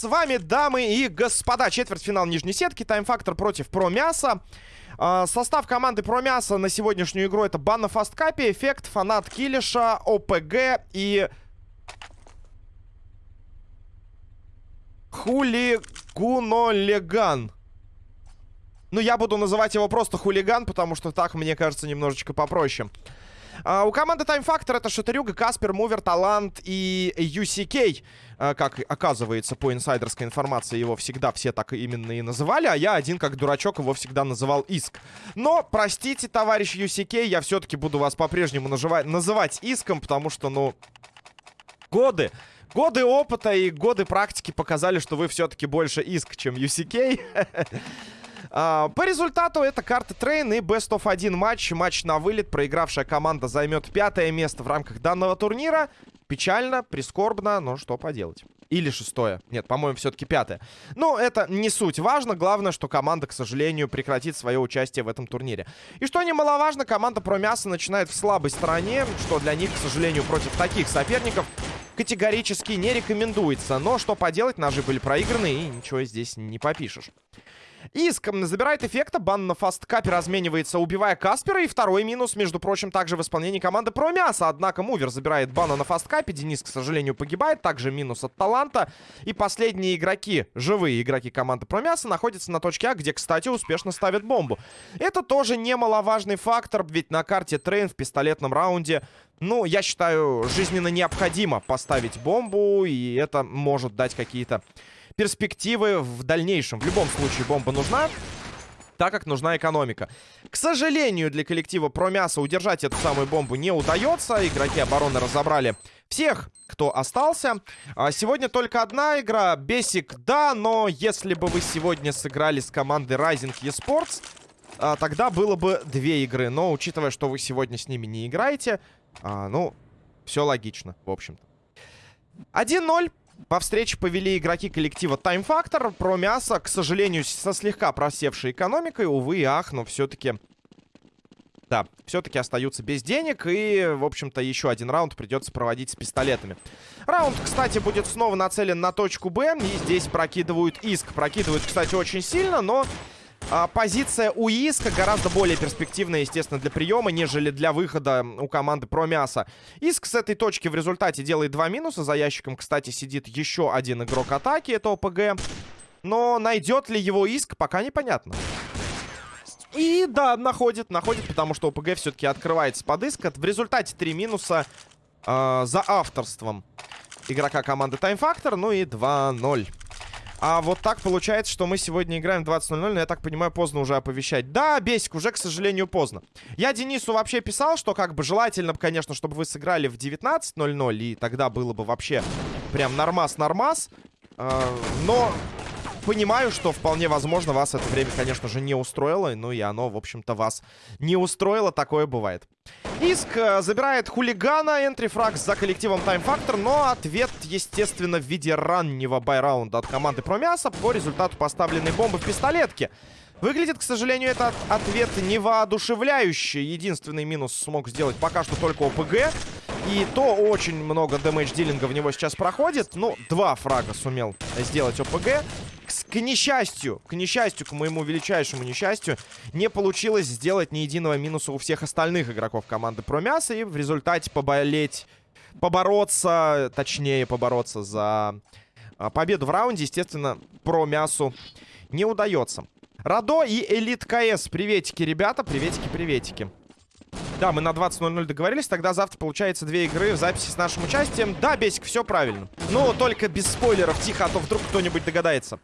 с вами, дамы и господа, четвертьфинал нижней сетки, тайм-фактор против Промяса. Э, состав команды Промяса на сегодняшнюю игру это Банна Фасткапи, Эффект, Фанат Килиша, ОПГ и... Хулигунолеган. Ну, я буду называть его просто хулиган, потому что так, мне кажется, немножечко попроще. А, у команды Time Factor это Шатырюга, Каспер, Мувер, Талант и UCK. А, как оказывается, по инсайдерской информации, его всегда все так именно и называли, а я один, как дурачок, его всегда называл Иск. Но, простите, товарищ UCK, я все-таки буду вас по-прежнему называть Иском, потому что, ну, годы... Годы опыта и годы практики показали, что вы все-таки больше Иск, чем UCK. А, по результату это карта Train и Best of 1 матч. Матч на вылет. Проигравшая команда займет пятое место в рамках данного турнира. Печально, прискорбно, но что поделать. Или шестое. Нет, по-моему, все-таки пятое. Но это не суть. Важно, главное, что команда, к сожалению, прекратит свое участие в этом турнире. И что немаловажно, команда Промяса начинает в слабой стороне, что для них, к сожалению, против таких соперников категорически не рекомендуется. Но что поделать, ножи были проиграны, и ничего здесь не попишешь. Иск забирает эффекта. Бан на фасткапе разменивается, убивая Каспера. И второй минус, между прочим, также в исполнении команды Промяса. Однако Мувер забирает бана на фасткапе. Денис, к сожалению, погибает. Также минус от Таланта. И последние игроки, живые игроки команды Промяса, находятся на точке А, где, кстати, успешно ставят бомбу. Это тоже немаловажный фактор, ведь на карте Train в пистолетном раунде ну, я считаю, жизненно необходимо поставить бомбу, и это может дать какие-то перспективы в дальнейшем. В любом случае бомба нужна так как нужна экономика. К сожалению, для коллектива Промяса удержать эту самую бомбу не удается. Игроки обороны разобрали всех, кто остался. А сегодня только одна игра. Бесик, да, но если бы вы сегодня сыграли с командой Rising eSports, а, тогда было бы две игры. Но учитывая, что вы сегодня с ними не играете, а, ну, все логично, в общем-то. 1-0. По встрече повели игроки коллектива Time Factor. Про мясо, к сожалению, со слегка просевшей экономикой. Увы и ах, но все-таки... Да, все-таки остаются без денег. И, в общем-то, еще один раунд придется проводить с пистолетами. Раунд, кстати, будет снова нацелен на точку Б. И здесь прокидывают иск. Прокидывают, кстати, очень сильно, но... А, позиция у Иска гораздо более перспективная, естественно, для приема, нежели для выхода у команды про мясо. Иск с этой точки в результате делает два минуса. За ящиком, кстати, сидит еще один игрок атаки, это ОПГ. Но найдет ли его Иск, пока непонятно. И да, находит, находит, потому что ОПГ все-таки открывается под иск. В результате три минуса э, за авторством игрока команды Time Factor. Ну и 2-0. А вот так получается, что мы сегодня играем 20.00, но я так понимаю, поздно уже оповещать. Да, Бесик, уже, к сожалению, поздно. Я Денису вообще писал, что как бы желательно, конечно, чтобы вы сыграли в 19.00, и тогда было бы вообще прям нормас-нормас. Э, но понимаю, что вполне возможно вас это время, конечно же, не устроило. Ну и оно, в общем-то, вас не устроило. Такое бывает. Иск э, забирает хулигана, энтрифраг за коллективом Time Factor, но ответ, естественно, в виде раннего байраунда от команды Промяса по результату поставленной бомбы в пистолетке. Выглядит, к сожалению, этот ответ не воодушевляющий. Единственный минус смог сделать пока что только ОПГ. И то очень много дэмэдж-дилинга в него сейчас проходит. Ну, два фрага сумел сделать ОПГ к несчастью, к несчастью, к моему величайшему несчастью, не получилось сделать ни единого минуса у всех остальных игроков команды Промяса. И в результате поболеть, побороться, точнее побороться за а, победу в раунде, естественно, Промясу не удается. Радо и Элит КС. Приветики, ребята, приветики, приветики. Да, мы на 20.00 договорились. Тогда завтра получается две игры в записи с нашим участием. Да, Бесик, все правильно. Но только без спойлеров. Тихо, а то вдруг кто-нибудь догадается.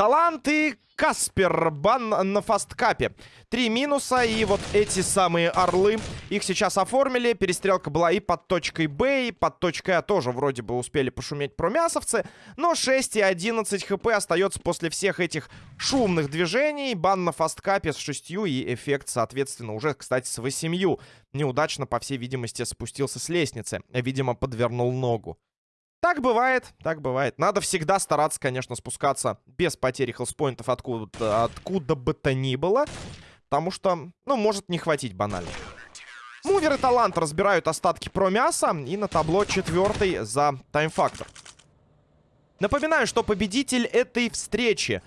Таланты Каспер, бан на фасткапе. Три минуса, и вот эти самые орлы, их сейчас оформили. Перестрелка была и под точкой Б, и под точкой А тоже вроде бы успели пошуметь промясовцы. Но 6 и 11 хп остается после всех этих шумных движений. Бан на фасткапе с 6 и эффект, соответственно, уже, кстати, с 8. Неудачно, по всей видимости, спустился с лестницы. Видимо, подвернул ногу. Так бывает, так бывает. Надо всегда стараться, конечно, спускаться без потери хелспоинтов откуда, откуда бы то ни было. Потому что, ну, может не хватить банально. Мувер и Талант разбирают остатки про мяса. И на табло четвертый за таймфактор. Напоминаю, что победитель этой встречи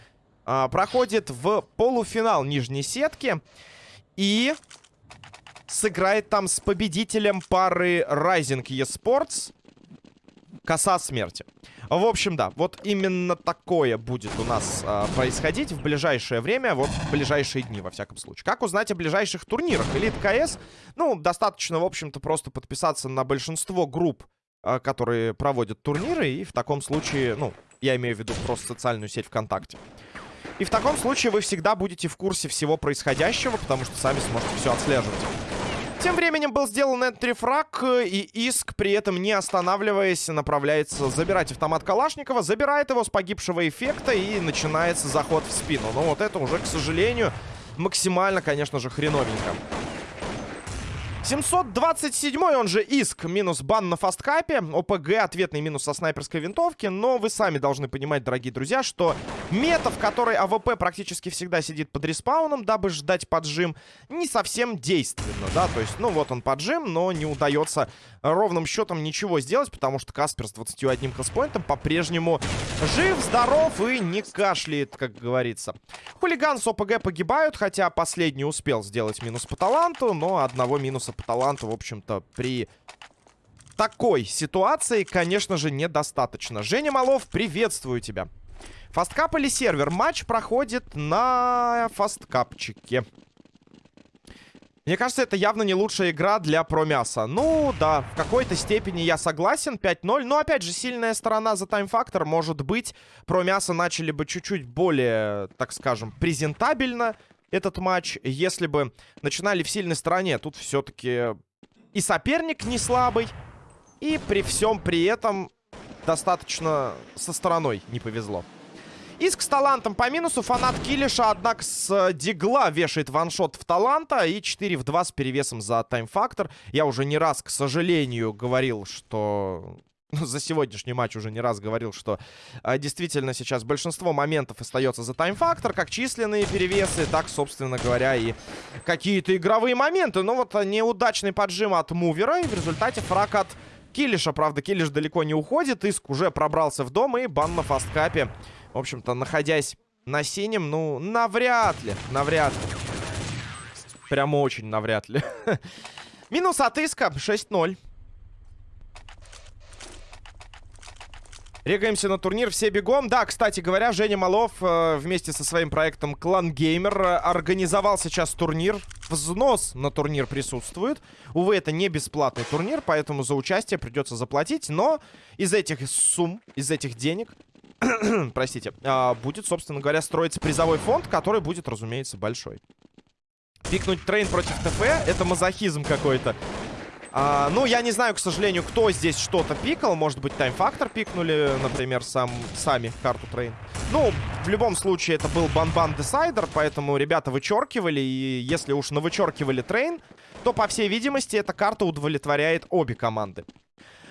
а, проходит в полуфинал нижней сетки. И сыграет там с победителем пары Rising eSports. Коса смерти. В общем, да, вот именно такое будет у нас э, происходить в ближайшее время, вот в ближайшие дни, во всяком случае. Как узнать о ближайших турнирах? Элит КС, ну, достаточно, в общем-то, просто подписаться на большинство групп, э, которые проводят турниры, и в таком случае, ну, я имею в виду просто социальную сеть ВКонтакте. И в таком случае вы всегда будете в курсе всего происходящего, потому что сами сможете все отслеживать. Тем временем был сделан entry frag, и Иск, при этом не останавливаясь, направляется забирать автомат Калашникова, забирает его с погибшего эффекта, и начинается заход в спину. Но вот это уже, к сожалению, максимально, конечно же, хреновенько. 727 он же иск, минус бан на Fastcup, ОПГ, ответный минус со снайперской винтовки, но вы сами должны понимать, дорогие друзья, что мета, в которой AWP практически всегда сидит под респауном, дабы ждать поджим, не совсем действенна, да, то есть, ну вот он поджим, но не удается ровным счетом ничего сделать, потому что Каспер с 21 касспоинтом по-прежнему жив, здоров и не кашляет, как говорится. Хулиган с ОПГ погибают, хотя последний успел сделать минус по таланту, но одного минуса по таланту, в общем-то, при такой ситуации, конечно же, недостаточно. Женя Малов, приветствую тебя. Фасткап или сервер? Матч проходит на фасткапчике. Мне кажется, это явно не лучшая игра для промяса. Ну, да, в какой-то степени я согласен. 5-0. Но, опять же, сильная сторона за таймфактор. Может быть, промяса начали бы чуть-чуть более, так скажем, презентабельно этот матч, если бы начинали в сильной стороне. Тут все-таки и соперник не слабый, и при всем при этом достаточно со стороной не повезло. Иск с талантом по минусу. Фанат Килиша, однако, с дигла вешает ваншот в таланта. И 4 в 2 с перевесом за таймфактор. Я уже не раз, к сожалению, говорил, что за сегодняшний матч уже не раз говорил, что а, действительно сейчас большинство моментов остается за тайм-фактор, как численные перевесы, так, собственно говоря, и какие-то игровые моменты. Но вот неудачный поджим от мувера, и в результате фраг от Килиша. Правда, Килиш далеко не уходит, Иск уже пробрался в дом, и бан на фасткапе, в общем-то, находясь на синем, ну, навряд ли, навряд ли. Прямо очень навряд ли. Минус от Иска, 6-0. Регаемся на турнир, все бегом. Да, кстати говоря, Женя Малов э, вместе со своим проектом Клан Геймер организовал сейчас турнир. Взнос на турнир присутствует. Увы, это не бесплатный турнир, поэтому за участие придется заплатить. Но из этих сумм, из этих денег, простите, э, будет, собственно говоря, строиться призовой фонд, который будет, разумеется, большой. Пикнуть Train против ТФ — это мазохизм какой-то. А, ну, я не знаю, к сожалению, кто здесь что-то пикал. Может быть, Time Factor пикнули, например, сам, сами карту Train. Ну, в любом случае, это был ban-ban decider, поэтому ребята вычеркивали. И если уж навычеркивали Train, то, по всей видимости, эта карта удовлетворяет обе команды.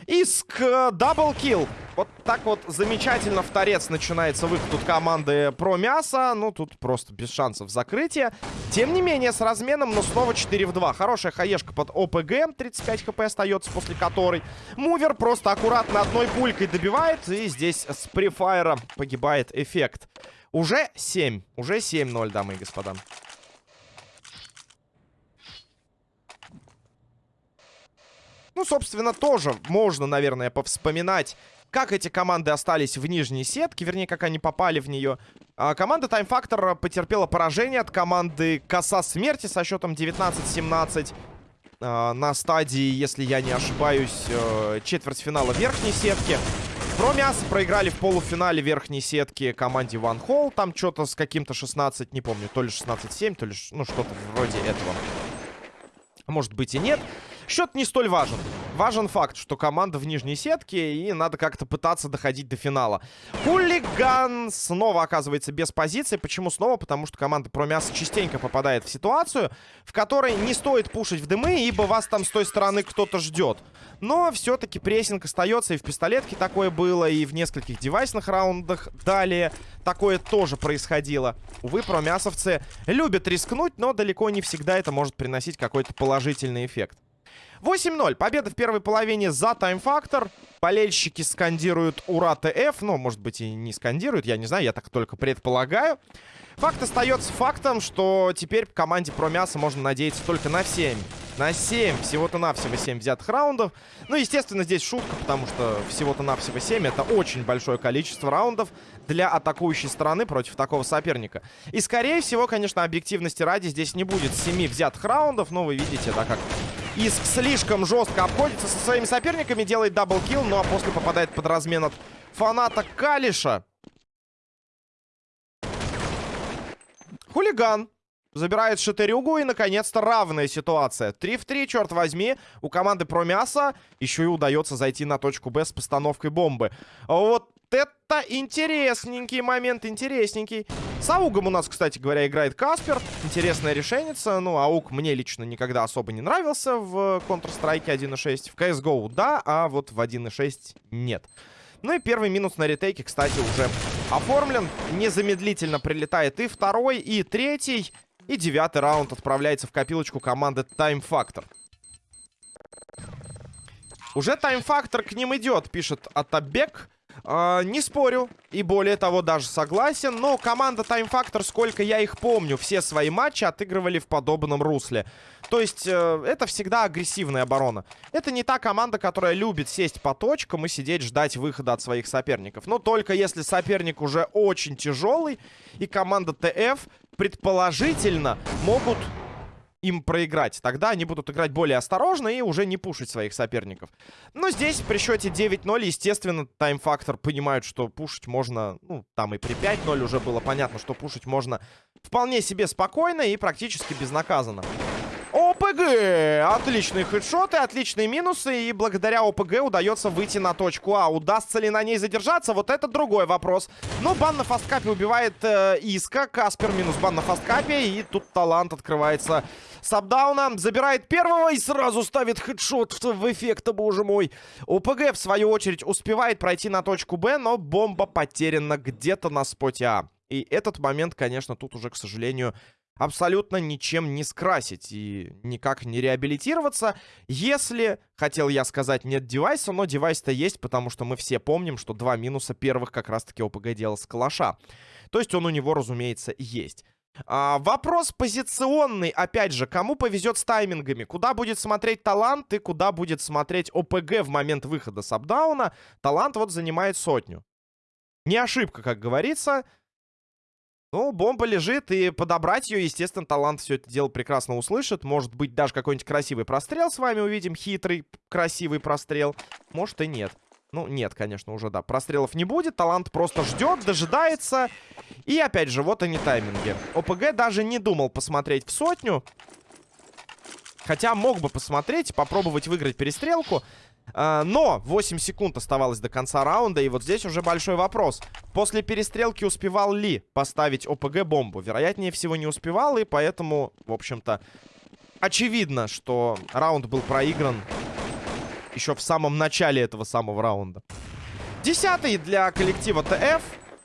Иск, double kill. Вот так вот замечательно в торец начинается выход от команды про мясо. Ну, тут просто без шансов закрытия. Тем не менее, с разменом, но снова 4 в 2. Хорошая хаешка под ОПГ. 35 хп остается, после которой мувер просто аккуратно одной пулькой добивает. И здесь с префайра погибает эффект. Уже 7. Уже 7-0, дамы и господа. Ну, собственно, тоже можно, наверное, повспоминать, как эти команды остались в нижней сетке, вернее, как они попали в нее. А команда Time Factor потерпела поражение от команды Коса Смерти со счетом 19-17 а, на стадии, если я не ошибаюсь, э, четвертьфинала верхней сетки. Про мясо проиграли в полуфинале верхней сетки команде One Hole. Там что-то с каким-то 16, не помню, то ли 16-7, то ли ну что-то вроде этого. Может быть и нет. Счет не столь важен. Важен факт, что команда в нижней сетке, и надо как-то пытаться доходить до финала. Хулиган снова оказывается без позиции. Почему снова? Потому что команда Промяса частенько попадает в ситуацию, в которой не стоит пушить в дымы, ибо вас там с той стороны кто-то ждет. Но все-таки прессинг остается, и в пистолетке такое было, и в нескольких девайсных раундах далее такое тоже происходило. Увы, промясовцы любят рискнуть, но далеко не всегда это может приносить какой-то положительный эффект. 8-0. Победа в первой половине за тайм-фактор. Болельщики скандируют «Ура, ТФ». Ну, может быть, и не скандируют, я не знаю, я так только предполагаю. Факт остается фактом, что теперь команде про мясо можно надеяться только на 7. На 7, всего-то навсего 7 взятых раундов. Ну, естественно, здесь шутка, потому что всего-то навсего 7 это очень большое количество раундов для атакующей стороны против такого соперника. И, скорее всего, конечно, объективности ради здесь не будет 7 взятых раундов. Но вы видите, да, как Иск слишком жестко обходится со своими соперниками, делает double kill, ну а после попадает под размен от фаната Калиша. Хулиган. Забирает Шатырюгу и, наконец-то, равная ситуация. 3 в 3, черт возьми. У команды про мясо еще и удается зайти на точку Б с постановкой бомбы. Вот это интересненький момент, интересненький. С AUG ом у нас, кстати говоря, играет Каспер. Интересная решеница. Ну, AUG мне лично никогда особо не нравился в Counter-Strike 1.6. В CSGO да, а вот в 1.6 нет. Ну и первый минус на ретейке, кстати, уже оформлен. Незамедлительно прилетает и второй, и третий. И девятый раунд отправляется в копилочку команды Time Factor. Уже Time Factor к ним идет, пишет Атабек. Uh, не спорю, и более того, даже согласен, но команда Time Factor, сколько я их помню, все свои матчи отыгрывали в подобном русле. То есть, uh, это всегда агрессивная оборона. Это не та команда, которая любит сесть по точкам и сидеть ждать выхода от своих соперников. Но только если соперник уже очень тяжелый, и команда ТФ предположительно могут им проиграть. Тогда они будут играть более осторожно и уже не пушить своих соперников. Но здесь при счете 9-0, естественно, тайм-фактор понимают, что пушить можно... Ну, там и при 5-0 уже было понятно, что пушить можно вполне себе спокойно и практически безнаказанно. ОПГ! Отличные хедшоты, отличные минусы. И благодаря ОПГ удается выйти на точку А. Удастся ли на ней задержаться? Вот это другой вопрос. Но бан на фасткапе убивает э, Иска. Каспер минус бан на фасткапе. И тут талант открывается Сабдауна. Забирает первого и сразу ставит хедшот в, в эффект, боже мой. ОПГ, в свою очередь, успевает пройти на точку Б, но бомба потеряна где-то на споте А. И этот момент, конечно, тут уже, к сожалению, абсолютно ничем не скрасить и никак не реабилитироваться. Если, хотел я сказать, нет девайса, но девайс-то есть, потому что мы все помним, что два минуса первых как раз-таки ОПГ делал с калаша. То есть он у него, разумеется, есть. А, вопрос позиционный, опять же, кому повезет с таймингами? Куда будет смотреть талант и куда будет смотреть ОПГ в момент выхода с апдауна? Талант вот занимает сотню. Не ошибка, как говорится. Ну, бомба лежит, и подобрать ее, естественно, талант все это дело прекрасно услышит. Может быть, даже какой-нибудь красивый прострел с вами увидим. Хитрый, красивый прострел. Может и нет. Ну, нет, конечно, уже, да. Прострелов не будет. Талант просто ждет, дожидается. И, опять же, вот они тайминги. ОПГ даже не думал посмотреть в сотню. Хотя мог бы посмотреть, попробовать выиграть перестрелку. А, но 8 секунд оставалось до конца раунда, и вот здесь уже большой вопрос. После перестрелки успевал ли поставить ОПГ бомбу? Вероятнее всего не успевал, и поэтому, в общем-то, очевидно, что раунд был проигран еще в самом начале этого самого раунда. Десятый для коллектива ТФ.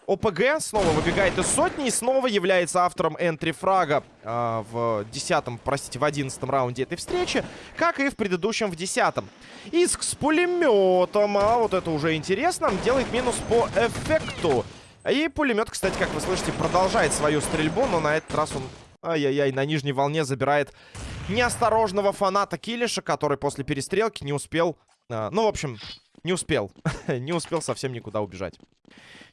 ОПГ снова выбегает из сотни и снова является автором энтри-фрага э, в десятом, простите, в одиннадцатом раунде этой встречи, как и в предыдущем в десятом. Иск с пулеметом, а вот это уже интересно, делает минус по эффекту. И пулемет, кстати, как вы слышите, продолжает свою стрельбу, но на этот раз он, ай-яй-яй, на нижней волне забирает неосторожного фаната Килиша, который после перестрелки не успел, э, ну, в общем, не успел, не успел совсем никуда убежать.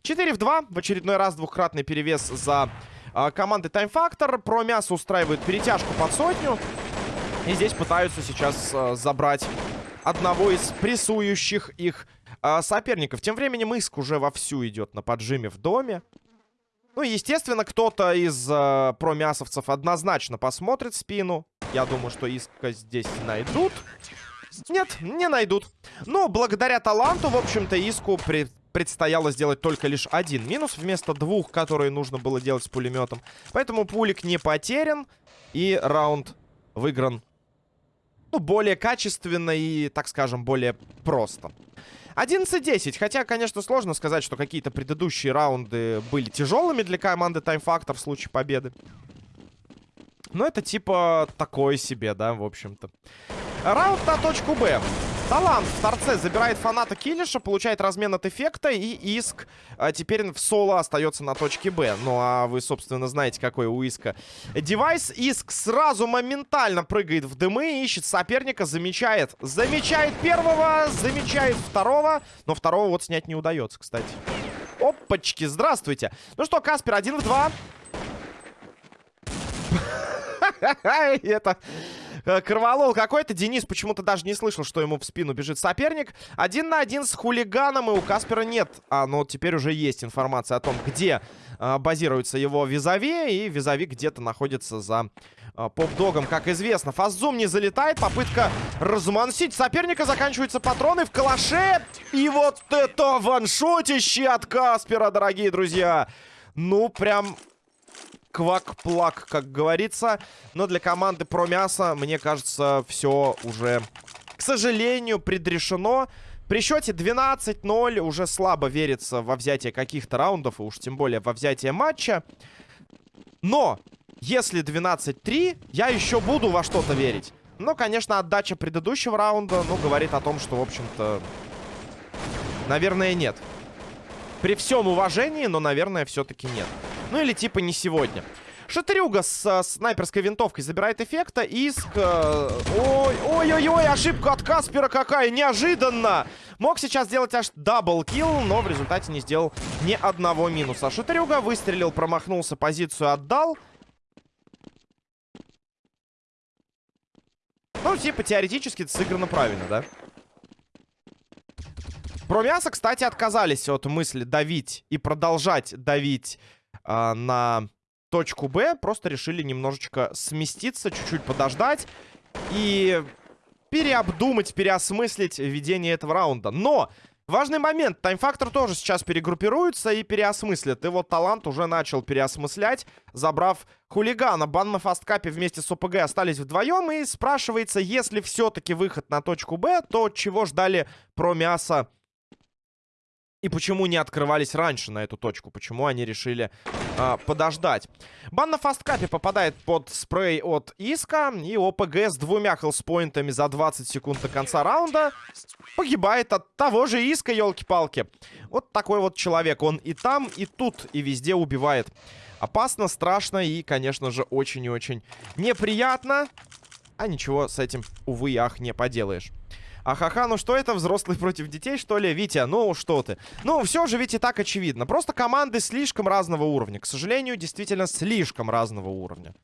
4 в 2. В очередной раз двухкратный перевес за э, командой Time Factor. Про мясо устраивают перетяжку под сотню. И здесь пытаются сейчас э, забрать одного из прессующих их э, соперников. Тем временем Иск уже вовсю идет на поджиме в доме. Ну, естественно, кто-то из э, промясовцев однозначно посмотрит спину. Я думаю, что Иска здесь найдут. Нет, не найдут. Но благодаря таланту, в общем-то, Иску при предстояло сделать только лишь один минус вместо двух, которые нужно было делать с пулеметом. Поэтому пулик не потерян. И раунд выигран ну, более качественно и, так скажем, более просто. 11-10. Хотя, конечно, сложно сказать, что какие-то предыдущие раунды были тяжелыми для команды Time Factor в случае победы. Но это типа такое себе, да, в общем-то. Раунд на точку Б. Талант в торце забирает фаната Киллиша, получает размен от эффекта, и Иск а, теперь в соло остается на точке Б. Ну, а вы, собственно, знаете, какой у Иска девайс. Иск сразу моментально прыгает в дымы, ищет соперника, замечает. Замечает первого, замечает второго, но второго вот снять не удается, кстати. Опачки, здравствуйте. Ну что, Каспер, один в два. Это Э, Кроволол какой-то. Денис почему-то даже не слышал, что ему в спину бежит соперник. Один на один с хулиганом, и у Каспера нет. А, ну теперь уже есть информация о том, где а, базируется его визави. И визави где-то находится за а, поп-догом, как известно. Фаззум не залетает. Попытка размансить соперника. Заканчиваются патроны в калаше. И вот это ваншотище от Каспера, дорогие друзья. Ну, прям квак-плак, как говорится. Но для команды про мясо, мне кажется, все уже, к сожалению, предрешено. При счете 12-0 уже слабо верится во взятие каких-то раундов, и уж тем более во взятие матча. Но, если 12-3, я еще буду во что-то верить. Но, конечно, отдача предыдущего раунда, ну, говорит о том, что, в общем-то, наверное, нет. При всем уважении, но, наверное, все-таки нет. Ну или типа не сегодня. Шатрюга с э, снайперской винтовкой забирает эффекта. Иск... Э, Ой-ой-ой, ошибка от Каспера какая, неожиданно! Мог сейчас сделать аж даблкил, но в результате не сделал ни одного минуса. Шатрюга выстрелил, промахнулся, позицию отдал. Ну, типа, теоретически сыграно правильно, да? Про мясо, кстати, отказались от мысли давить и продолжать давить а, на точку Б. Просто решили немножечко сместиться, чуть-чуть подождать. И переобдумать, переосмыслить ведение этого раунда. Но важный момент. Таймфактор тоже сейчас перегруппируется и переосмыслит. И вот Талант уже начал переосмыслять, забрав хулигана. Бан на фасткапе вместе с ОПГ остались вдвоем. И спрашивается, если все-таки выход на точку Б, то чего ждали про мясо и почему не открывались раньше на эту точку? Почему они решили э, подождать? Бан на фасткапе попадает под спрей от Иска. И ОПГ с двумя хелспоинтами за 20 секунд до конца раунда погибает от того же Иска, елки-палки. Вот такой вот человек. Он и там, и тут, и везде убивает. Опасно, страшно и, конечно же, очень и очень неприятно. А ничего с этим, увы и ах, не поделаешь. Ахаха, ну что это, взрослые против детей, что ли? Витя, ну что ты? Ну, все же и так очевидно. Просто команды слишком разного уровня. К сожалению, действительно слишком разного уровня.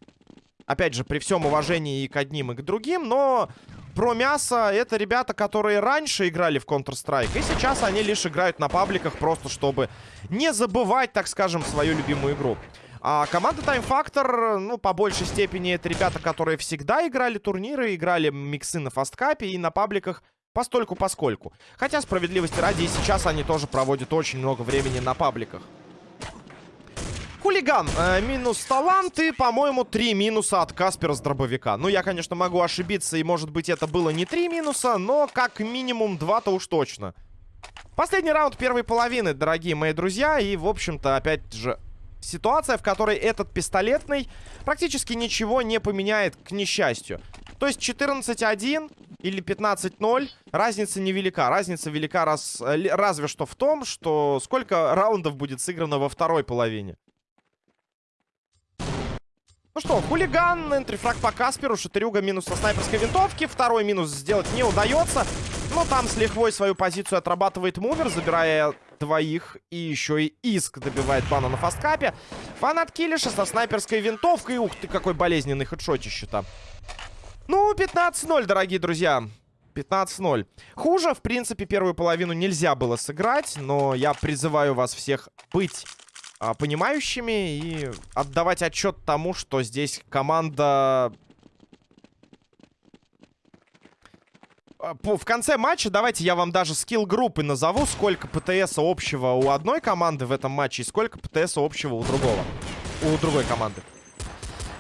Опять же, при всем уважении и к одним, и к другим, но про мясо это ребята, которые раньше играли в Counter-Strike, и сейчас они лишь играют на пабликах просто, чтобы не забывать, так скажем, свою любимую игру. А команда Time Factor, ну, по большей степени, это ребята, которые всегда играли турниры, играли миксы на фасткапе и на пабликах постольку поскольку. Хотя, справедливости ради, и сейчас они тоже проводят очень много времени на пабликах. Хулиган. Э, минус таланты. По-моему, три минуса от Каспера с дробовика. Ну, я, конечно, могу ошибиться, и, может быть, это было не три минуса, но как минимум два-то уж точно. Последний раунд первой половины, дорогие мои друзья. И, в общем-то, опять же, ситуация, в которой этот пистолетный практически ничего не поменяет, к несчастью. То есть 14-1 или 15-0, разница невелика. Разница велика раз, разве что в том, что сколько раундов будет сыграно во второй половине. Ну что, хулиган, энтрифраг по Касперу, шатырюга минус со снайперской винтовки. Второй минус сделать не удается. Но там с лихвой свою позицию отрабатывает Мувер, забирая двоих. И еще и Иск добивает бана на фасткапе. Фанат Киллиша со снайперской винтовкой. Ух ты, какой болезненный хедшотище-то. Ну, 15-0, дорогие друзья. 15-0. Хуже, в принципе, первую половину нельзя было сыграть. Но я призываю вас всех быть а, понимающими и отдавать отчет тому, что здесь команда в конце матча давайте я вам даже скилл группы назову, сколько ПТС общего у одной команды в этом матче и сколько ПТС общего у другого. У другой команды.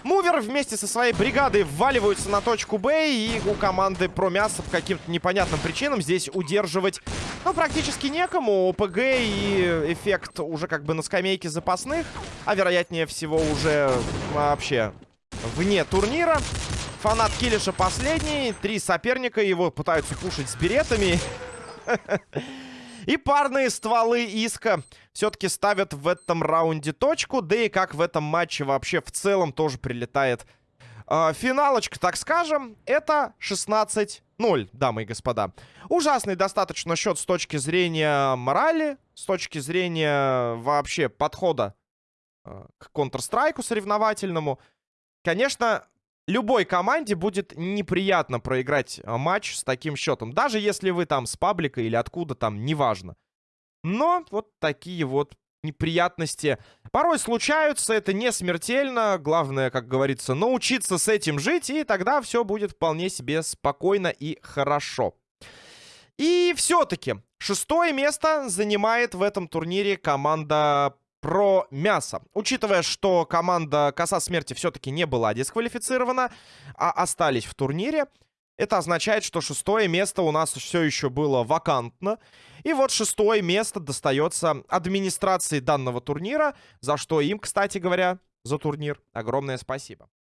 Мувер вместе со своей бригадой вваливаются на точку Б, и у команды про мясо по каким-то непонятным причинам здесь удерживать, ну, практически некому. ОПГ и эффект уже как бы на скамейке запасных, а вероятнее всего уже вообще вне турнира. Фанат Килиша последний. Три соперника его пытаются пушить с беретами. И парные стволы Иска все-таки ставят в этом раунде точку. Да и как в этом матче вообще в целом тоже прилетает э, финалочка, так скажем. Это 16-0, дамы и господа. Ужасный достаточно счет с точки зрения морали, с точки зрения вообще подхода э, к Counter-Strike соревновательному. Конечно, любой команде будет неприятно проиграть а, матч с таким счетом. Даже если вы там с паблика или откуда там, неважно. Но вот такие вот неприятности порой случаются, это не смертельно. Главное, как говорится, научиться с этим жить, и тогда все будет вполне себе спокойно и хорошо. И все-таки шестое место занимает в этом турнире команда про мясо. Учитывая, что команда Коса Смерти все-таки не была дисквалифицирована, а остались в турнире, это означает, что шестое место у нас все еще было вакантно. И вот шестое место достается администрации данного турнира, за что им, кстати говоря, за турнир огромное спасибо.